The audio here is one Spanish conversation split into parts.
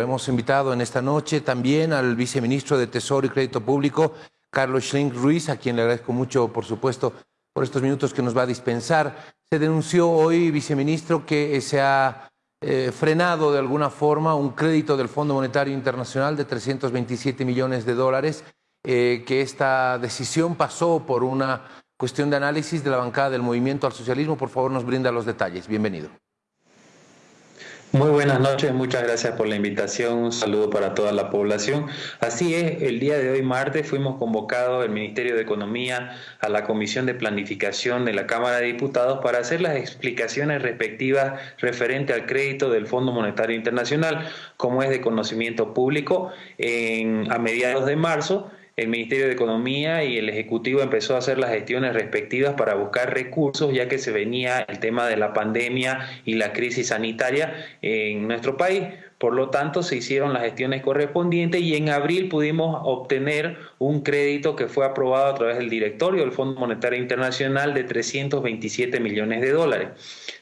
Hemos invitado en esta noche también al viceministro de Tesoro y Crédito Público, Carlos Schlink Ruiz, a quien le agradezco mucho, por supuesto, por estos minutos que nos va a dispensar. Se denunció hoy, viceministro, que se ha eh, frenado de alguna forma un crédito del Fondo Monetario Internacional de 327 millones de dólares, eh, que esta decisión pasó por una cuestión de análisis de la bancada del Movimiento al Socialismo. Por favor, nos brinda los detalles. Bienvenido. Muy buenas noches, muchas gracias por la invitación, un saludo para toda la población. Así es, el día de hoy martes fuimos convocados el Ministerio de Economía a la Comisión de Planificación de la Cámara de Diputados para hacer las explicaciones respectivas referente al crédito del Fondo Monetario Internacional, como es de conocimiento público, en, a mediados de marzo el Ministerio de Economía y el Ejecutivo empezó a hacer las gestiones respectivas para buscar recursos, ya que se venía el tema de la pandemia y la crisis sanitaria en nuestro país. Por lo tanto, se hicieron las gestiones correspondientes y en abril pudimos obtener un crédito que fue aprobado a través del directorio del Fondo Monetario Internacional de 327 millones de dólares.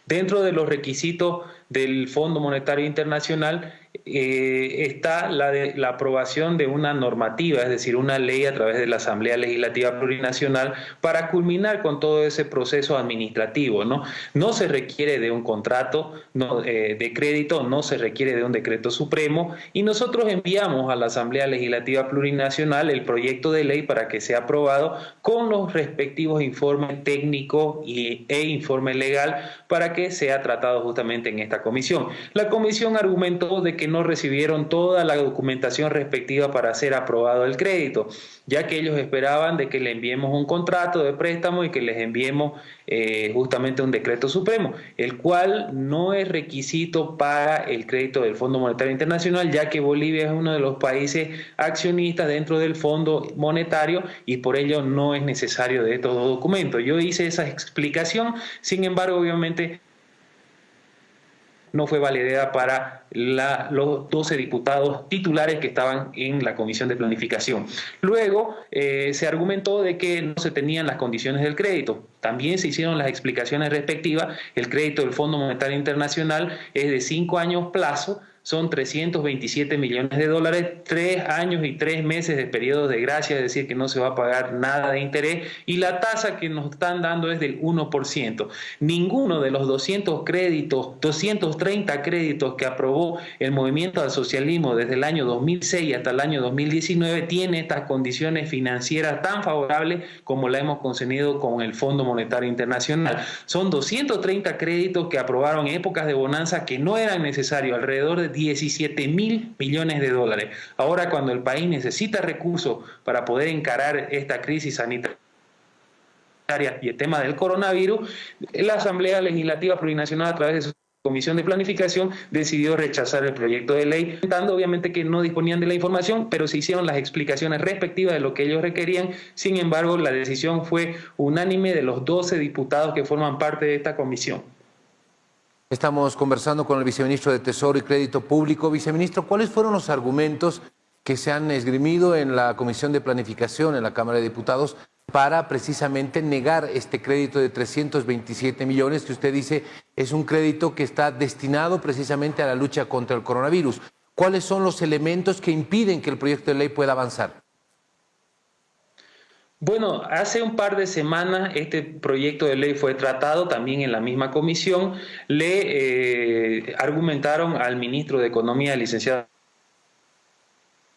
Dentro de los requisitos del Fondo Monetario Internacional eh, está la, de, la aprobación de una normativa, es decir, una ley a través de la Asamblea Legislativa Plurinacional para culminar con todo ese proceso administrativo. No, no se requiere de un contrato no, eh, de crédito, no se requiere de un decreto supremo y nosotros enviamos a la Asamblea Legislativa Plurinacional el proyecto de ley para que sea aprobado con los respectivos informes técnicos y, e informe legal para que sea tratado justamente en esta comisión. La comisión argumentó de que no recibieron toda la documentación respectiva para ser aprobado el crédito, ya que ellos esperaban de que le enviemos un contrato de préstamo y que les enviemos eh, justamente un decreto supremo, el cual no es requisito para el crédito del Fondo Monetario Internacional, ya que Bolivia es uno de los países accionistas dentro del Fondo Monetario y por ello no es necesario de estos documentos. Yo hice esa explicación, sin embargo, obviamente no fue validada para los 12 diputados titulares que estaban en la Comisión de Planificación. Luego eh, se argumentó de que no se tenían las condiciones del crédito. También se hicieron las explicaciones respectivas. El crédito del Fondo Monetario Internacional es de cinco años plazo son 327 millones de dólares, tres años y tres meses de periodo de gracia, es decir, que no se va a pagar nada de interés, y la tasa que nos están dando es del 1%. Ninguno de los 200 créditos, 230 créditos que aprobó el movimiento al socialismo desde el año 2006 hasta el año 2019 tiene estas condiciones financieras tan favorables como la hemos concedido con el Fondo Monetario Internacional. Son 230 créditos que aprobaron épocas de bonanza que no eran necesarios, alrededor de 17 mil millones de dólares. Ahora cuando el país necesita recursos para poder encarar esta crisis sanitaria, y el tema del coronavirus, la Asamblea Legislativa Plurinacional a través de su Comisión de Planificación decidió rechazar el proyecto de ley, contando obviamente que no disponían de la información, pero se hicieron las explicaciones respectivas de lo que ellos requerían. Sin embargo, la decisión fue unánime de los 12 diputados que forman parte de esta comisión. Estamos conversando con el viceministro de Tesoro y Crédito Público. Viceministro, ¿cuáles fueron los argumentos que se han esgrimido en la Comisión de Planificación en la Cámara de Diputados para precisamente negar este crédito de 327 millones que usted dice es un crédito que está destinado precisamente a la lucha contra el coronavirus? ¿Cuáles son los elementos que impiden que el proyecto de ley pueda avanzar? Bueno, hace un par de semanas este proyecto de ley fue tratado también en la misma comisión. Le eh, argumentaron al ministro de Economía, licenciado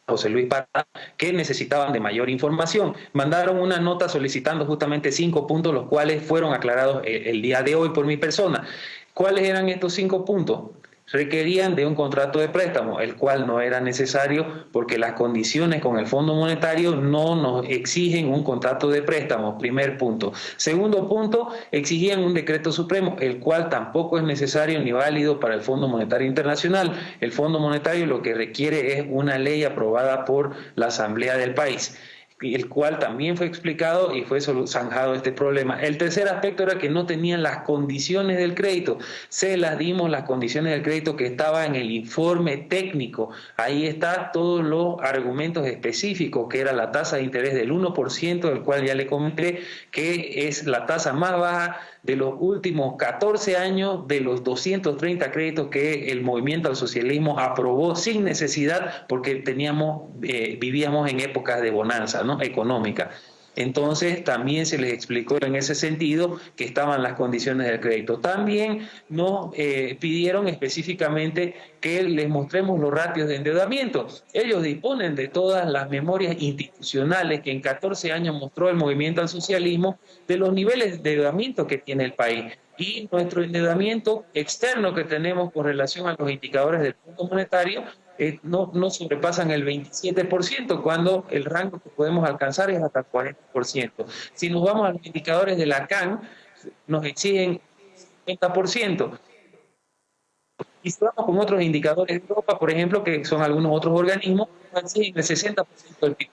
José Luis Parra, que necesitaban de mayor información. Mandaron una nota solicitando justamente cinco puntos, los cuales fueron aclarados el, el día de hoy por mi persona. ¿Cuáles eran estos cinco puntos? Requerían de un contrato de préstamo, el cual no era necesario porque las condiciones con el Fondo Monetario no nos exigen un contrato de préstamo, primer punto. Segundo punto, exigían un decreto supremo, el cual tampoco es necesario ni válido para el Fondo Monetario Internacional. El Fondo Monetario lo que requiere es una ley aprobada por la Asamblea del país. El cual también fue explicado y fue zanjado este problema. El tercer aspecto era que no tenían las condiciones del crédito. Se las dimos las condiciones del crédito que estaba en el informe técnico. Ahí está todos los argumentos específicos, que era la tasa de interés del 1%, del cual ya le comenté, que es la tasa más baja de los últimos 14 años de los 230 créditos que el movimiento al socialismo aprobó sin necesidad porque teníamos, eh, vivíamos en épocas de bonanza ¿no? Económica. Entonces también se les explicó en ese sentido que estaban las condiciones del crédito. También nos eh, pidieron específicamente que les mostremos los ratios de endeudamiento. Ellos disponen de todas las memorias institucionales que en 14 años mostró el movimiento al socialismo de los niveles de endeudamiento que tiene el país y nuestro endeudamiento externo que tenemos con relación a los indicadores del Fondo Monetario eh, no, no, sobrepasan el 27%, cuando el rango que podemos alcanzar es hasta el 40%. Si nos vamos a los indicadores de la CAN, nos exigen 50%. Y si vamos con otros indicadores de Europa, por ejemplo, que son algunos otros organismos, nos exigen el 60% del PIB.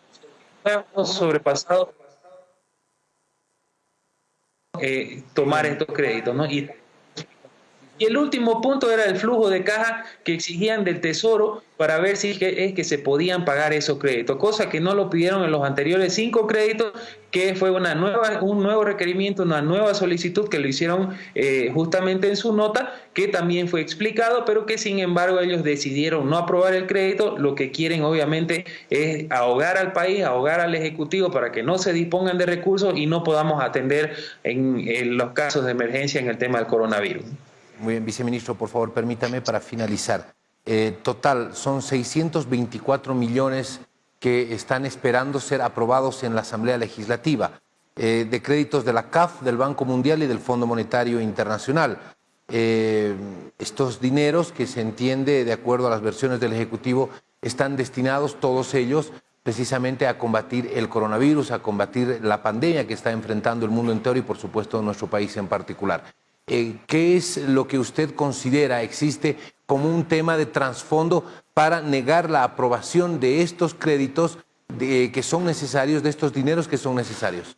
Hemos sobrepasado eh, tomar estos créditos, ¿no? Y y el último punto era el flujo de caja que exigían del Tesoro para ver si es que se podían pagar esos créditos, cosa que no lo pidieron en los anteriores cinco créditos, que fue una nueva, un nuevo requerimiento, una nueva solicitud que lo hicieron eh, justamente en su nota, que también fue explicado, pero que sin embargo ellos decidieron no aprobar el crédito, lo que quieren obviamente es ahogar al país, ahogar al Ejecutivo para que no se dispongan de recursos y no podamos atender en los casos de emergencia en el tema del coronavirus. Muy bien, viceministro, por favor, permítame para finalizar. Eh, total, son 624 millones que están esperando ser aprobados en la Asamblea Legislativa, eh, de créditos de la CAF, del Banco Mundial y del Fondo Monetario Internacional. Eh, estos dineros, que se entiende de acuerdo a las versiones del Ejecutivo, están destinados todos ellos precisamente a combatir el coronavirus, a combatir la pandemia que está enfrentando el mundo entero y por supuesto nuestro país en particular. Eh, ¿qué es lo que usted considera existe como un tema de trasfondo para negar la aprobación de estos créditos que son necesarios, de estos dineros que son necesarios?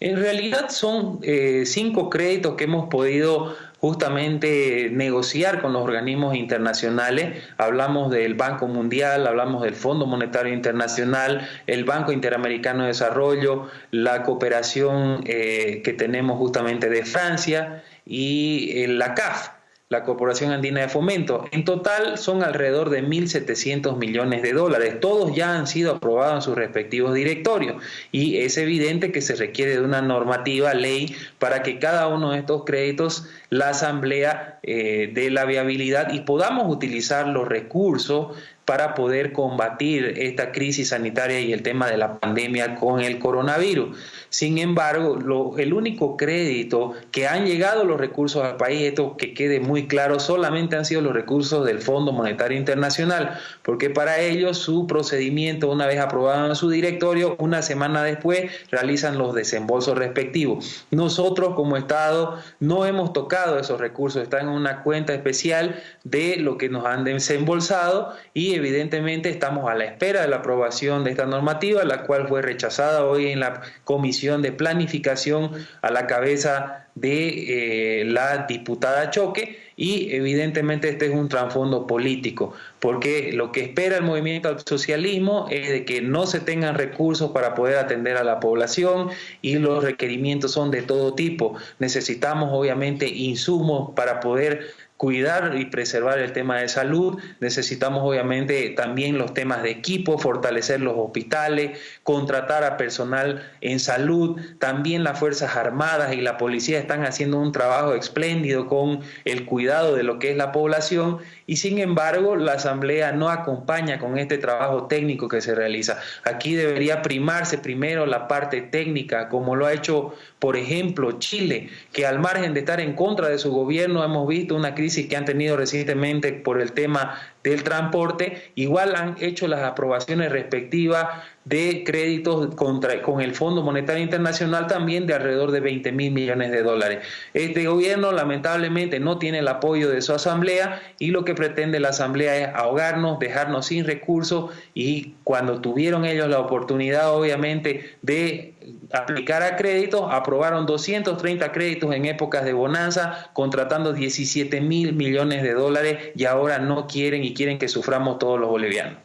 En realidad son eh, cinco créditos que hemos podido justamente negociar con los organismos internacionales. Hablamos del Banco Mundial, hablamos del Fondo Monetario Internacional, el Banco Interamericano de Desarrollo, la cooperación eh, que tenemos justamente de Francia y eh, la CAF la Corporación Andina de Fomento. En total son alrededor de 1.700 millones de dólares. Todos ya han sido aprobados en sus respectivos directorios y es evidente que se requiere de una normativa, ley, para que cada uno de estos créditos la Asamblea eh, dé la viabilidad y podamos utilizar los recursos para poder combatir esta crisis sanitaria y el tema de la pandemia con el coronavirus. Sin embargo, el único crédito que han llegado los recursos al país, esto que quede muy claro, solamente han sido los recursos del Fondo Monetario Internacional, porque para ellos su procedimiento, una vez aprobado en su directorio, una semana después realizan los desembolsos respectivos. Nosotros como Estado no hemos tocado esos recursos, están en una cuenta especial de lo que nos han desembolsado y evidentemente estamos a la espera de la aprobación de esta normativa, la cual fue rechazada hoy en la Comisión de Planificación a la cabeza de eh, la diputada Choque y evidentemente este es un trasfondo político, porque lo que espera el movimiento al socialismo es de que no se tengan recursos para poder atender a la población y los requerimientos son de todo tipo. Necesitamos obviamente insumos para poder cuidar y preservar el tema de salud. Necesitamos obviamente también los temas de equipo, fortalecer los hospitales, contratar a personal en salud. También las Fuerzas Armadas y la policía están haciendo un trabajo espléndido con el cuidado de lo que es la población y sin embargo la Asamblea no acompaña con este trabajo técnico que se realiza. Aquí debería primarse primero la parte técnica, como lo ha hecho, por ejemplo, Chile, que al margen de estar en contra de su gobierno hemos visto una crisis crisis que han tenido recientemente por el tema del transporte, igual han hecho las aprobaciones respectivas de créditos contra, con el Fondo Monetario Internacional también de alrededor de 20 mil millones de dólares. Este gobierno lamentablemente no tiene el apoyo de su asamblea y lo que pretende la asamblea es ahogarnos, dejarnos sin recursos y cuando tuvieron ellos la oportunidad obviamente de aplicar a créditos, aprobaron 230 créditos en épocas de bonanza, contratando 17 mil millones de dólares y ahora no quieren y quieren que suframos todos los bolivianos.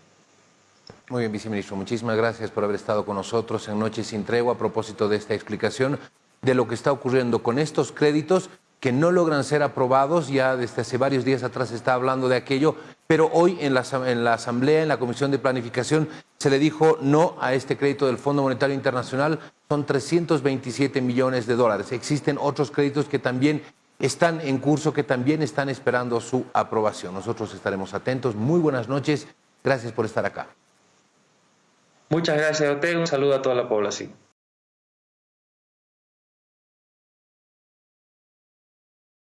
Muy bien, viceministro. Muchísimas gracias por haber estado con nosotros en Noche Sin Tregua a propósito de esta explicación de lo que está ocurriendo con estos créditos que no logran ser aprobados. Ya desde hace varios días atrás se está hablando de aquello, pero hoy en la, en la Asamblea, en la Comisión de Planificación, se le dijo no a este crédito del Fondo Monetario Internacional. Son 327 millones de dólares. Existen otros créditos que también están en curso, que también están esperando su aprobación. Nosotros estaremos atentos. Muy buenas noches. Gracias por estar acá. Muchas gracias usted. Un saludo a toda la población.